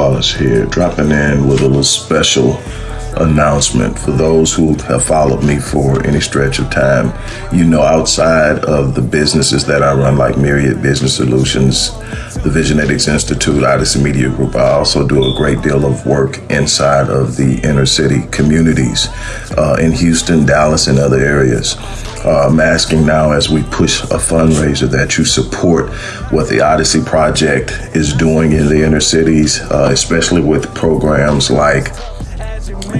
Wallace here, dropping in with a little special announcement for those who have followed me for any stretch of time. You know, outside of the businesses that I run, like Myriad Business Solutions, the Visionetics Institute, Odyssey Media Group, I also do a great deal of work inside of the inner city communities uh, in Houston, Dallas, and other areas. Uh, I'm asking now as we push a fundraiser that you support what the Odyssey Project is doing in the inner cities, uh, especially with programs like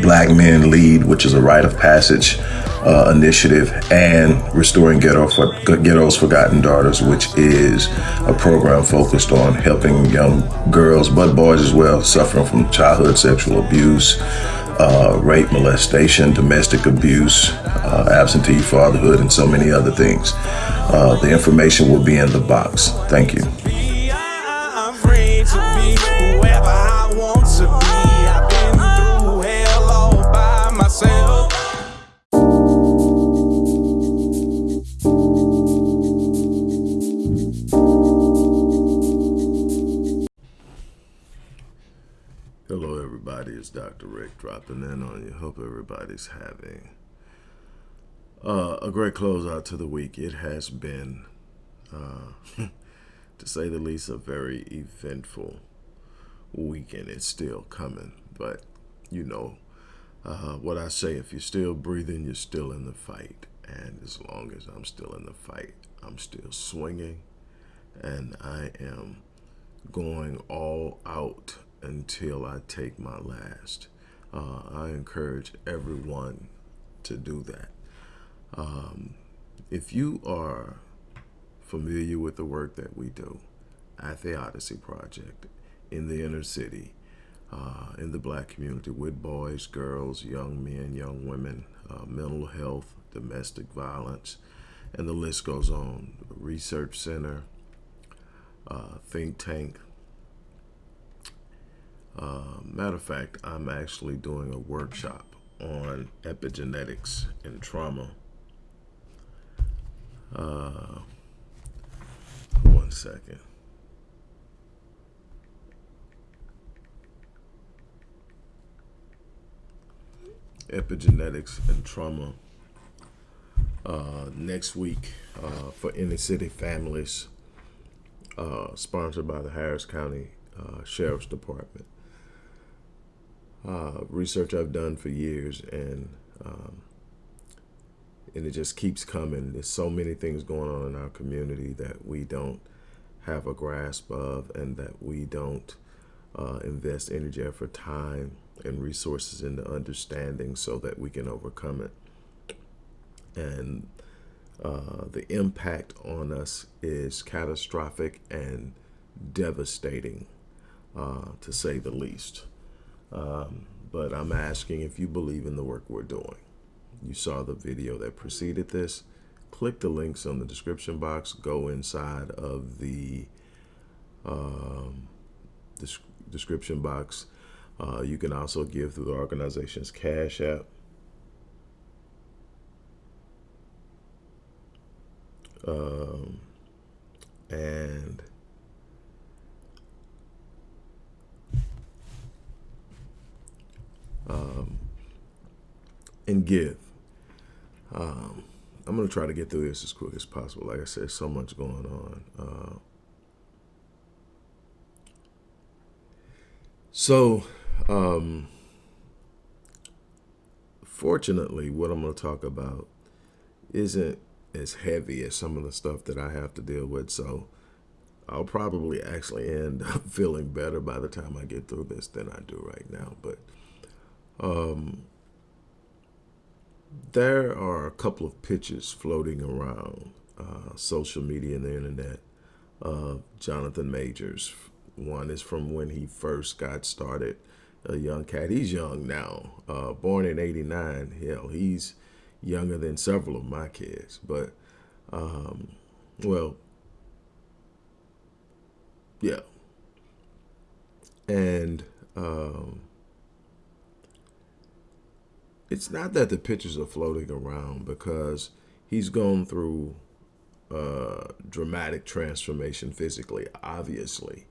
Black Men Lead, which is a rite of passage uh, initiative, and Restoring Ghetto for, Ghetto's Forgotten Daughters, which is a program focused on helping young girls, but boys as well, suffering from childhood sexual abuse, uh, rape, molestation, domestic abuse, uh, absentee fatherhood, and so many other things. Uh, the information will be in the box. Thank you. Dr. Rick dropping in on you. Hope everybody's having uh, a great closeout to the week. It has been, uh, to say the least, a very eventful weekend. It's still coming, but you know uh, what I say if you're still breathing, you're still in the fight. And as long as I'm still in the fight, I'm still swinging and I am going all out until I take my last. Uh, I encourage everyone to do that. Um, if you are familiar with the work that we do at the Odyssey Project in the inner city, uh, in the black community with boys, girls, young men, young women, uh, mental health, domestic violence, and the list goes on. Research Center, uh, think tank. Uh, matter of fact, I'm actually doing a workshop on epigenetics and trauma. Uh, one second. Epigenetics and trauma uh, next week uh, for inner city families, uh, sponsored by the Harris County uh, Sheriff's Department. Uh, research I've done for years, and um, and it just keeps coming. There's so many things going on in our community that we don't have a grasp of, and that we don't uh, invest energy, effort, time, and resources into understanding so that we can overcome it. And uh, the impact on us is catastrophic and devastating, uh, to say the least. Um, but I'm asking if you believe in the work we're doing. You saw the video that preceded this. Click the links on the description box. Go inside of the um, description box. Uh, you can also give through the organization's Cash App. Um, and um, and give. Um, I'm going to try to get through this as quick as possible. Like I said, so much going on. Uh, so, um, fortunately, what I'm going to talk about isn't as heavy as some of the stuff that I have to deal with. So, I'll probably actually end up feeling better by the time I get through this than I do right now. But um, there are a couple of pictures floating around uh, social media and the internet of Jonathan Majors. One is from when he first got started, a young cat. He's young now, uh, born in 89. Hell, he's younger than several of my kids. But, um, well, yeah. And um, it's not that the pictures are floating around because he's gone through uh, dramatic transformation physically, obviously.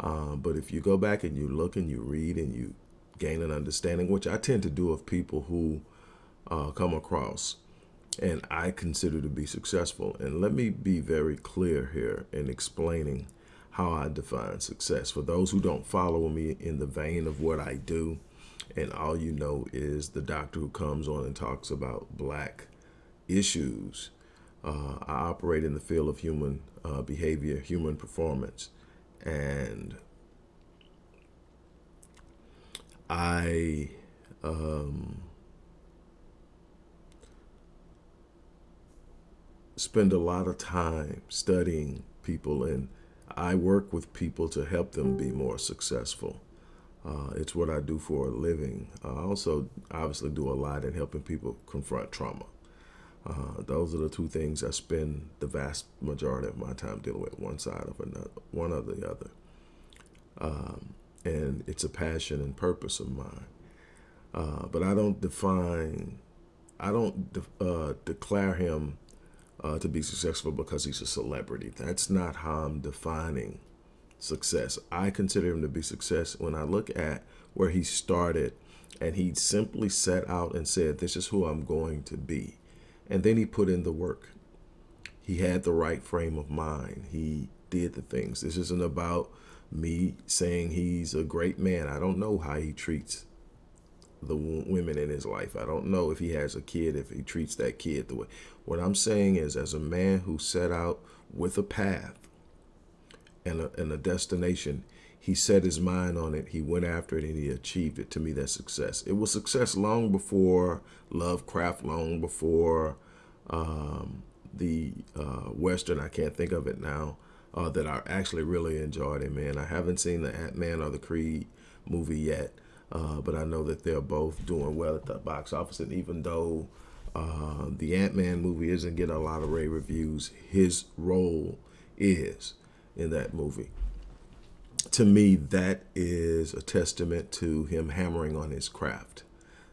Uh, but if you go back and you look and you read and you gain an understanding, which I tend to do of people who uh, come across and I consider to be successful. And let me be very clear here in explaining how I define success. For those who don't follow me in the vein of what I do, and all you know is the doctor who comes on and talks about black issues. Uh, I operate in the field of human uh, behavior, human performance, and I um, spend a lot of time studying people and I work with people to help them be more successful. Uh, it's what I do for a living. I also obviously do a lot in helping people confront trauma. Uh, those are the two things I spend the vast majority of my time dealing with, one side of another, one or the other. Um, and it's a passion and purpose of mine. Uh, but I don't define, I don't de uh, declare him uh, to be successful because he's a celebrity. That's not how I'm defining success. I consider him to be success when I look at where he started and he simply set out and said, this is who I'm going to be. And then he put in the work. He had the right frame of mind. He did the things. This isn't about me saying he's a great man. I don't know how he treats the women in his life. I don't know if he has a kid, if he treats that kid the way. What I'm saying is as a man who set out with a path and a, and a destination, he set his mind on it. He went after it and he achieved it. To me, that's success. It was success long before Lovecraft, long before um, the uh, Western, I can't think of it now, uh, that I actually really enjoyed it, man. I haven't seen the Ant-Man or the Creed movie yet. Uh, but I know that they're both doing well at the box office. And even though uh, the Ant-Man movie isn't getting a lot of rave reviews, his role is in that movie. To me, that is a testament to him hammering on his craft,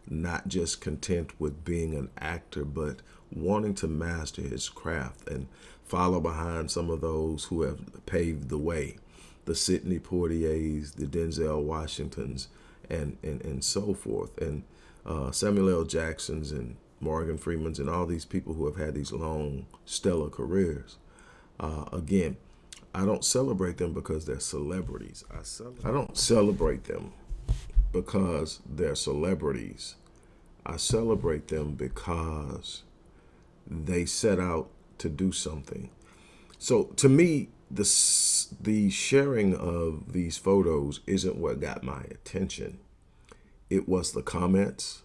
not just content with being an actor, but wanting to master his craft and follow behind some of those who have paved the way, the Sidney Poitiers, the Denzel Washingtons, and, and, and so forth. And uh, Samuel L. Jackson's and Morgan Freeman's and all these people who have had these long, stellar careers. Uh, again, I don't celebrate them because they're celebrities. I, I don't celebrate them because they're celebrities. I celebrate them because they set out to do something. So to me, the, the sharing of these photos isn't what got my attention. It was the comments.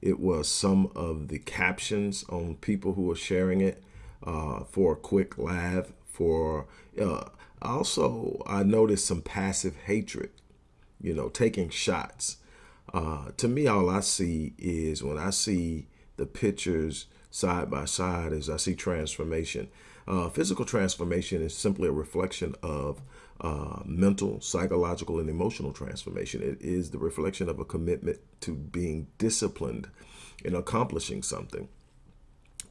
It was some of the captions on people who were sharing it uh, for a quick laugh. For uh, also, I noticed some passive hatred, you know, taking shots. Uh, to me, all I see is when I see the pictures side by side, as I see transformation. Uh, physical transformation is simply a reflection of uh, mental, psychological, and emotional transformation. It is the reflection of a commitment to being disciplined in accomplishing something.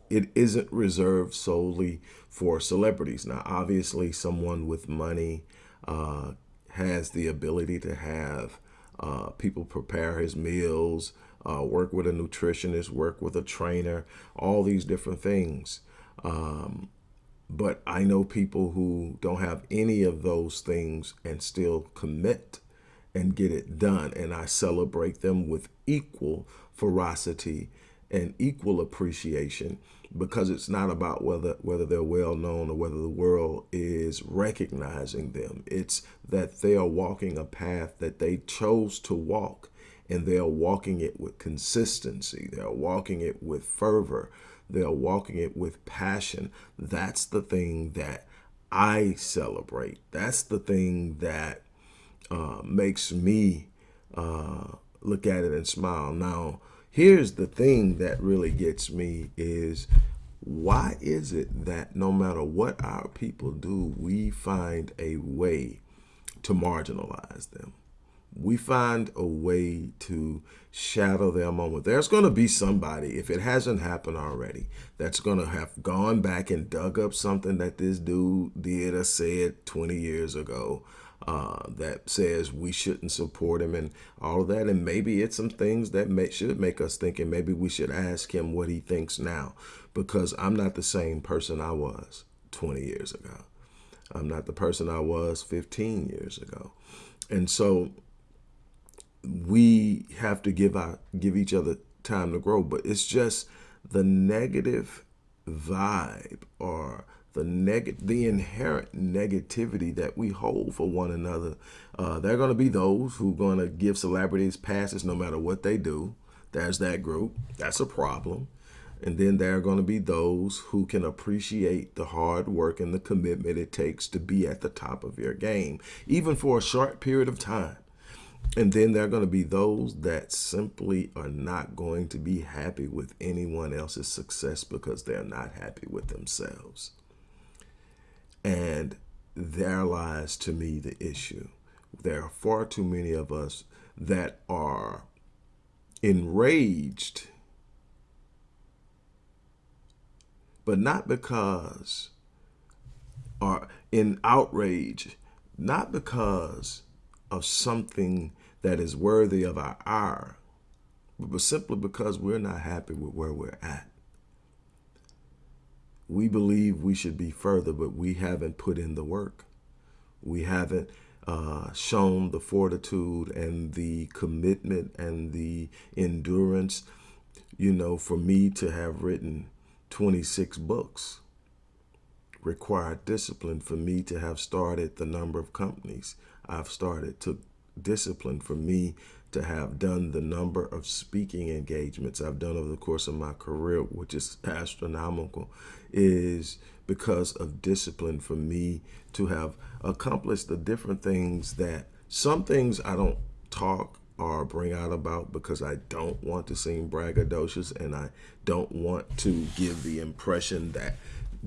It isn't reserved solely for celebrities. Now, obviously, someone with money uh, has the ability to have uh, people prepare his meals, uh, work with a nutritionist, work with a trainer, all these different things. Um, but I know people who don't have any of those things and still commit and get it done. And I celebrate them with equal ferocity and equal appreciation because it's not about whether whether they're well known or whether the world is recognizing them. It's that they are walking a path that they chose to walk and they are walking it with consistency. They are walking it with fervor. They are walking it with passion. That's the thing that I celebrate. That's the thing that uh, makes me uh, look at it and smile. Now, here's the thing that really gets me is why is it that no matter what our people do, we find a way to marginalize them? we find a way to shadow their moment. There's going to be somebody, if it hasn't happened already, that's going to have gone back and dug up something that this dude did or said 20 years ago uh, that says we shouldn't support him and all of that. And maybe it's some things that may, should make us think, and maybe we should ask him what he thinks now, because I'm not the same person I was 20 years ago. I'm not the person I was 15 years ago. And so we have to give our give each other time to grow, but it's just the negative vibe or the neg the inherent negativity that we hold for one another. Uh, there are going to be those who are going to give celebrities passes no matter what they do. There's that group. That's a problem. And then there are going to be those who can appreciate the hard work and the commitment it takes to be at the top of your game, even for a short period of time. And then there are going to be those that simply are not going to be happy with anyone else's success because they're not happy with themselves. And there lies to me the issue. There are far too many of us that are enraged, but not because, or in outrage, not because of something that is worthy of our ire, but simply because we're not happy with where we're at. We believe we should be further, but we haven't put in the work. We haven't uh, shown the fortitude and the commitment and the endurance, you know, for me to have written 26 books required discipline for me to have started the number of companies I've started, took discipline for me to have done the number of speaking engagements I've done over the course of my career, which is astronomical, is because of discipline for me to have accomplished the different things that some things I don't talk or bring out about because I don't want to seem braggadocious and I don't want to give the impression that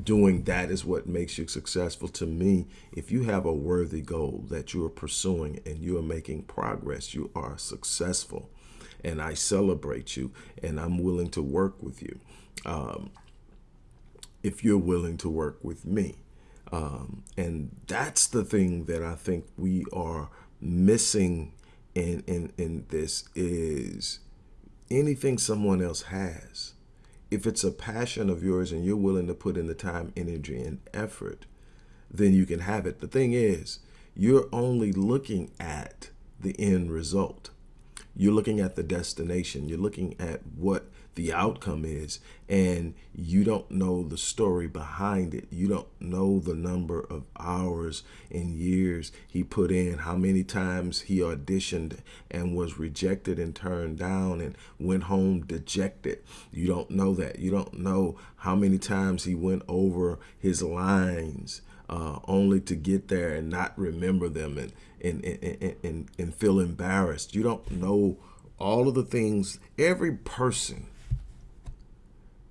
doing that is what makes you successful to me. If you have a worthy goal that you are pursuing and you are making progress you are successful. And i celebrate you and i'm willing to work with you um, if you're willing to work with me. Um, and that's the thing that i think we are missing in in in this is anything someone else has if it's a passion of yours and you're willing to put in the time, energy, and effort, then you can have it. The thing is, you're only looking at the end result. You're looking at the destination. You're looking at what the outcome is and you don't know the story behind it. You don't know the number of hours and years he put in how many times he auditioned and was rejected and turned down and went home dejected. You don't know that. You don't know how many times he went over his lines uh, only to get there and not remember them and and, and, and, and feel embarrassed. You don't know all of the things. Every person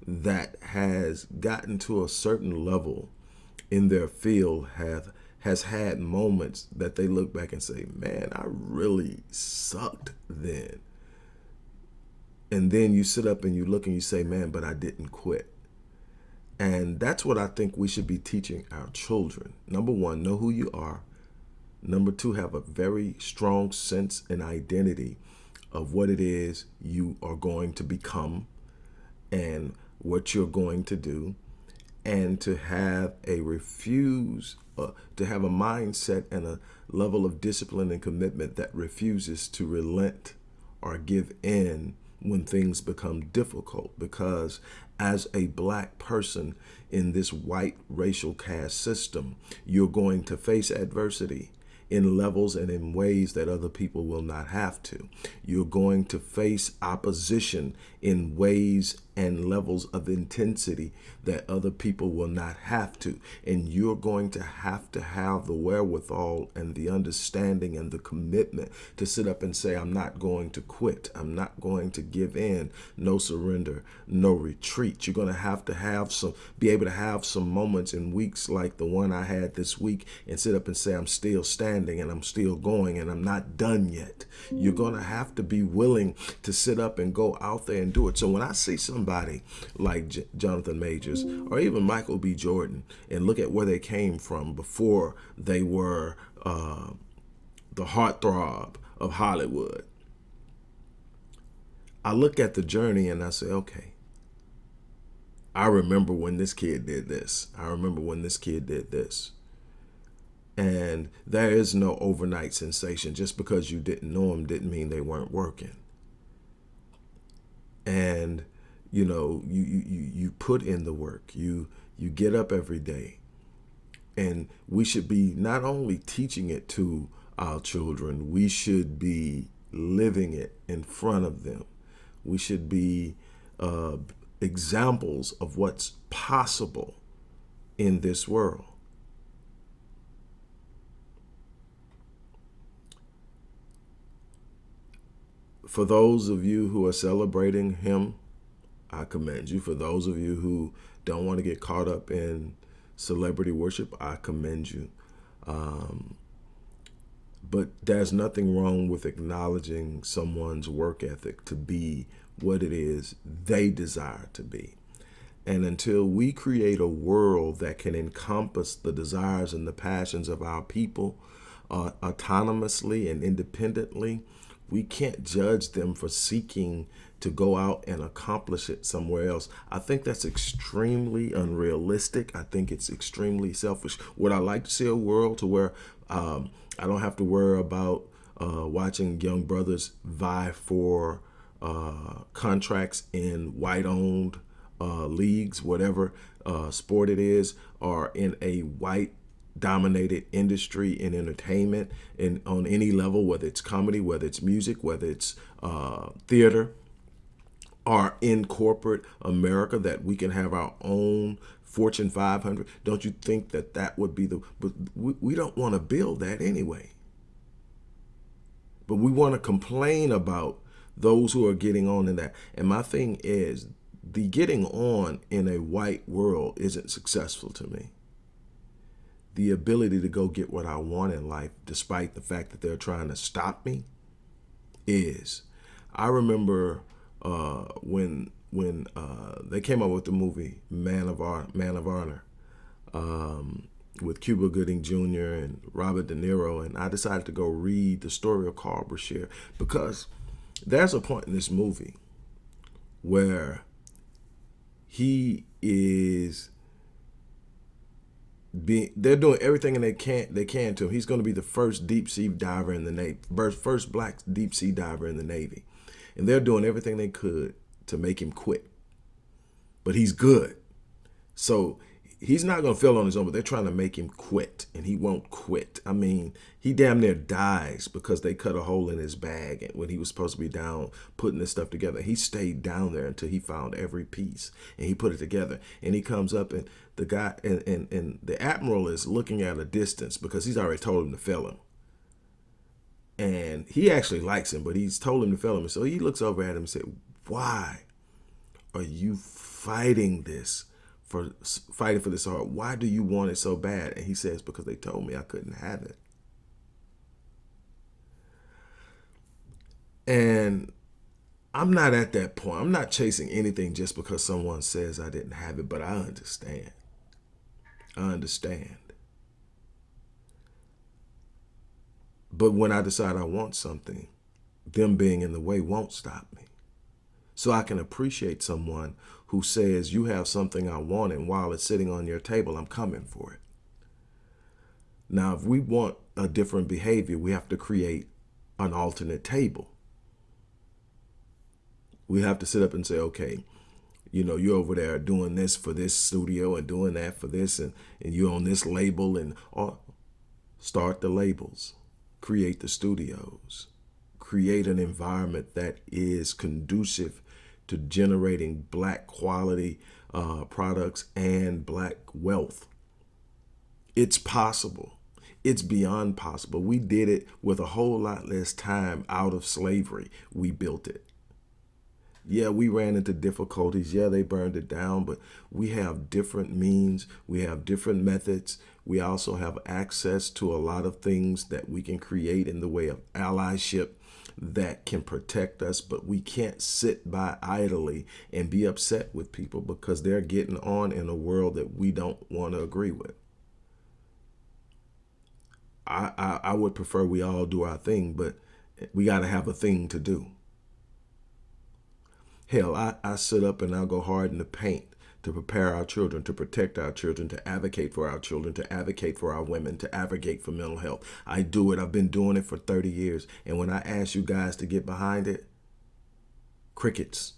that has gotten to a certain level in their field have has had moments that they look back and say, man, I really sucked then. And then you sit up and you look and you say, man, but I didn't quit. And that's what I think we should be teaching our children. Number one, know who you are. Number two, have a very strong sense and identity of what it is you are going to become and what you're going to do and to have a refuse, uh, to have a mindset and a level of discipline and commitment that refuses to relent or give in when things become difficult because as a black person in this white racial caste system, you're going to face adversity in levels and in ways that other people will not have to. You're going to face opposition in ways and levels of intensity that other people will not have to. And you're going to have to have the wherewithal and the understanding and the commitment to sit up and say, I'm not going to quit. I'm not going to give in. No surrender, no retreat. You're going to have to have some, be able to have some moments in weeks like the one I had this week and sit up and say, I'm still standing and I'm still going and I'm not done yet. You're going to have to be willing to sit up and go out there and do it. So when I see somebody like J Jonathan Majors or even Michael B. Jordan and look at where they came from before they were uh, the heartthrob of Hollywood, I look at the journey and I say, okay, I remember when this kid did this. I remember when this kid did this. And there is no overnight sensation. Just because you didn't know them didn't mean they weren't working. And you know, you you you put in the work. You you get up every day. And we should be not only teaching it to our children, we should be living it in front of them. We should be uh, examples of what's possible in this world. For those of you who are celebrating him, I commend you. For those of you who don't want to get caught up in celebrity worship, I commend you. Um, but there's nothing wrong with acknowledging someone's work ethic to be what it is they desire to be. And until we create a world that can encompass the desires and the passions of our people uh, autonomously and independently, we can't judge them for seeking to go out and accomplish it somewhere else. I think that's extremely unrealistic. I think it's extremely selfish. Would I like to see a world to where um, I don't have to worry about uh, watching young brothers vie for uh, contracts in white-owned uh, leagues, whatever uh, sport it is, or in a white dominated industry in entertainment and on any level, whether it's comedy, whether it's music, whether it's uh, theater, or in corporate America, that we can have our own Fortune 500. Don't you think that that would be the, but we, we don't want to build that anyway. But we want to complain about those who are getting on in that. And my thing is the getting on in a white world isn't successful to me the ability to go get what I want in life, despite the fact that they're trying to stop me, is. I remember uh, when when uh, they came up with the movie Man of Ar Man of Honor um, with Cuba Gooding Jr. and Robert De Niro, and I decided to go read the story of Carl Brashear because there's a point in this movie where he is being they're doing everything and they can they can to him. He's going to be the first deep sea diver in the Navy, first black deep sea diver in the Navy, and they're doing everything they could to make him quit. But he's good, so he's not going to fail on his own. But they're trying to make him quit, and he won't quit. I mean, he damn near dies because they cut a hole in his bag when he was supposed to be down putting this stuff together. He stayed down there until he found every piece and he put it together. And he comes up and the guy and, and, and the admiral is looking at a distance because he's already told him to fail him. And he actually likes him, but he's told him to fail him. So he looks over at him and said, why are you fighting this? For fighting for this hard. Why do you want it so bad? And he says, because they told me I couldn't have it. And I'm not at that point. I'm not chasing anything just because someone says I didn't have it, but I understand. I understand. But when I decide I want something, them being in the way won't stop me. So I can appreciate someone who says, you have something I want, and while it's sitting on your table, I'm coming for it. Now, if we want a different behavior, we have to create an alternate table we have to sit up and say, okay, you know, you're over there doing this for this studio and doing that for this, and, and you're on this label, and start the labels, create the studios, create an environment that is conducive to generating black quality uh, products and black wealth. It's possible. It's beyond possible. We did it with a whole lot less time out of slavery. We built it. Yeah, we ran into difficulties. Yeah, they burned it down, but we have different means. We have different methods. We also have access to a lot of things that we can create in the way of allyship that can protect us, but we can't sit by idly and be upset with people because they're getting on in a world that we don't want to agree with. I, I, I would prefer we all do our thing, but we got to have a thing to do. Hell, I, I sit up and I'll go hard in the paint to prepare our children, to protect our children, to advocate for our children, to advocate for our women, to advocate for mental health. I do it. I've been doing it for 30 years. And when I ask you guys to get behind it, crickets.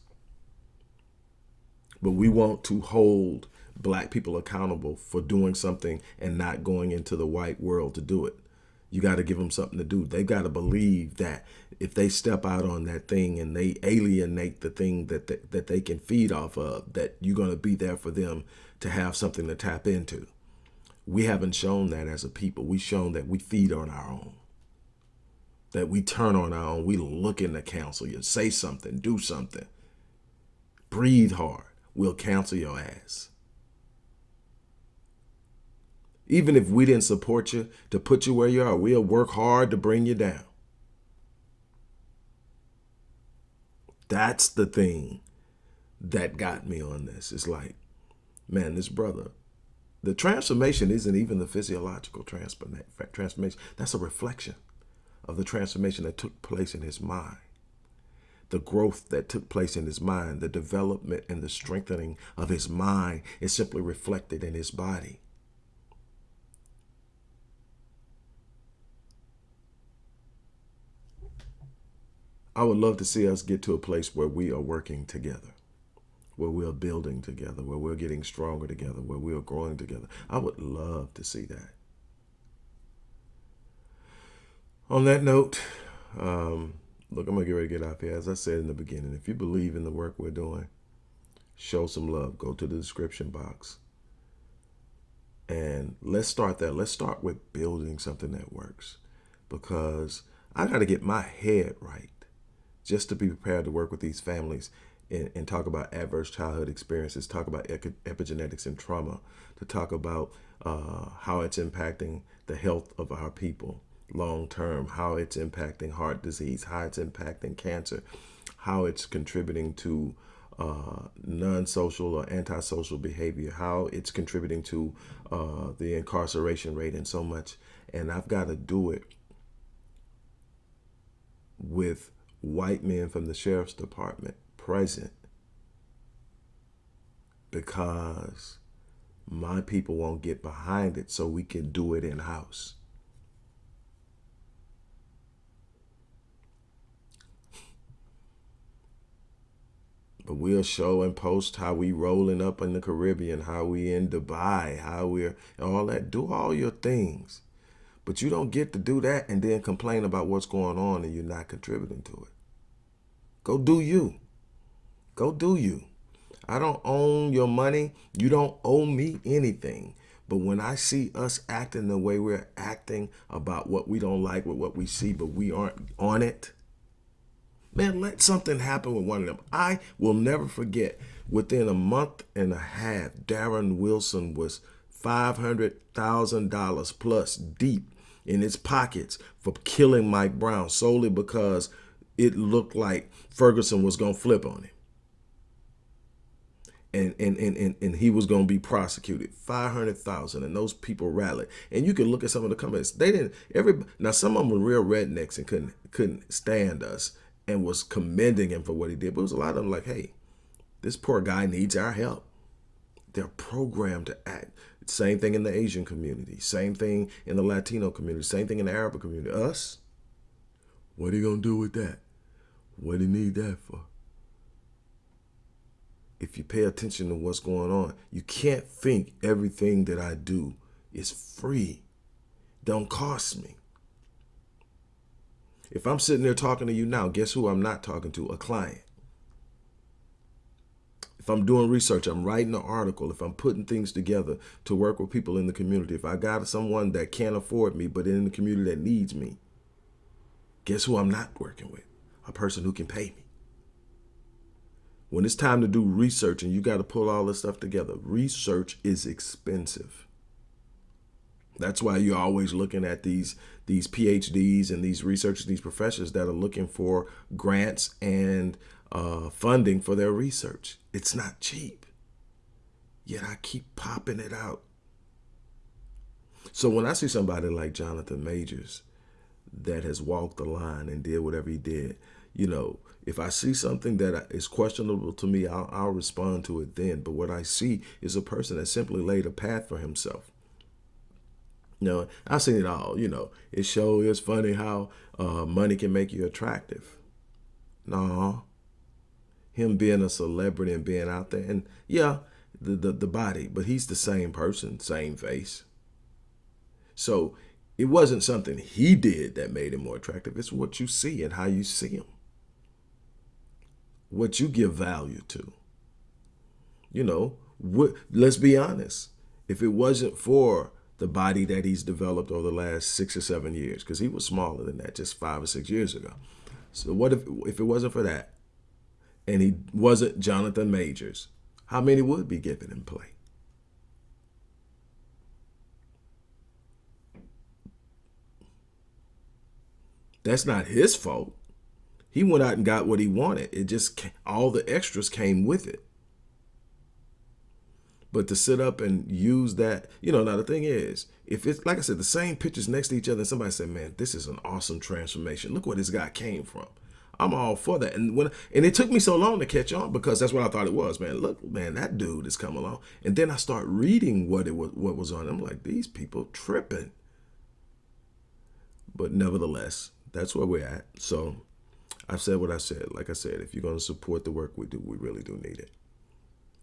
But we want to hold black people accountable for doing something and not going into the white world to do it. You got to give them something to do. They got to believe that if they step out on that thing and they alienate the thing that they, that they can feed off of, that you're going to be there for them to have something to tap into. We haven't shown that as a people. We've shown that we feed on our own, that we turn on our own. We look in the counsel you, say something, do something, breathe hard. We'll cancel your ass. Even if we didn't support you to put you where you are, we'll work hard to bring you down. That's the thing that got me on this. It's like, man, this brother, the transformation isn't even the physiological transformation. That's a reflection of the transformation that took place in his mind. The growth that took place in his mind, the development and the strengthening of his mind is simply reflected in his body. I would love to see us get to a place where we are working together, where we are building together, where we're getting stronger together, where we are growing together. I would love to see that. On that note, um, look, I'm going to get ready to get out here. As I said in the beginning, if you believe in the work we're doing, show some love. Go to the description box. And let's start there. Let's start with building something that works because I got to get my head right just to be prepared to work with these families and, and talk about adverse childhood experiences, talk about epigenetics and trauma, to talk about uh, how it's impacting the health of our people long term, how it's impacting heart disease, how it's impacting cancer, how it's contributing to uh, non-social or antisocial behavior, how it's contributing to uh, the incarceration rate and so much. And I've got to do it with white men from the sheriff's department present because my people won't get behind it so we can do it in house. But we'll show and post how we rolling up in the Caribbean, how we in Dubai, how we're all that. Do all your things. But you don't get to do that and then complain about what's going on and you're not contributing to it. Go do you. Go do you. I don't own your money. You don't owe me anything. But when I see us acting the way we're acting about what we don't like with what we see, but we aren't on it, man, let something happen with one of them. I will never forget, within a month and a half, Darren Wilson was $500,000 plus deep in his pockets for killing Mike Brown solely because it looked like Ferguson was going to flip on him. And, and, and, and, and he was going to be prosecuted. 500,000 and those people rallied. And you can look at some of the comments. They didn't, every, now some of them were real rednecks and couldn't, couldn't stand us and was commending him for what he did. But it was a lot of them like, hey, this poor guy needs our help. They're programmed to act. Same thing in the Asian community. Same thing in the Latino community. Same thing in the Arab community. Us? What are you going to do with that? What do you need that for? If you pay attention to what's going on, you can't think everything that I do is free. Don't cost me. If I'm sitting there talking to you now, guess who I'm not talking to? A client. If I'm doing research, I'm writing an article, if I'm putting things together to work with people in the community, if I got someone that can't afford me but in the community that needs me, guess who I'm not working with? A person who can pay me. When it's time to do research and you got to pull all this stuff together, research is expensive. That's why you're always looking at these these PhDs and these researchers, these professors that are looking for grants and uh, funding for their research. It's not cheap. Yet I keep popping it out. So when I see somebody like Jonathan Majors that has walked the line and did whatever he did, you know, if I see something that is questionable to me, I'll, I'll respond to it then. But what I see is a person that simply laid a path for himself. You know, I've seen it all. You know, it shows it's funny how uh, money can make you attractive. No, him being a celebrity and being out there, and yeah, the, the the body, but he's the same person, same face. So it wasn't something he did that made him more attractive. It's what you see and how you see him what you give value to. You know, what, let's be honest. If it wasn't for the body that he's developed over the last six or seven years, because he was smaller than that just five or six years ago. So what if if it wasn't for that, and he wasn't Jonathan Majors, how many would be given in play? That's not his fault. He went out and got what he wanted. It just, all the extras came with it. But to sit up and use that, you know, now the thing is, if it's, like I said, the same pictures next to each other, and somebody said, man, this is an awesome transformation. Look where this guy came from. I'm all for that. And when and it took me so long to catch on because that's what I thought it was, man. Look, man, that dude is coming along. And then I start reading what it was what was on. I'm like, these people tripping. But nevertheless, that's where we're at. So I've said what I said. Like I said, if you're going to support the work we do, we really do need it.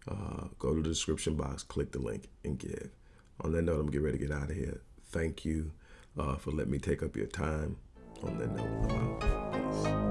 Uh, go to the description box, click the link, and give. On that note, I'm getting ready to get out of here. Thank you uh, for letting me take up your time. On that note, I'm out. Peace.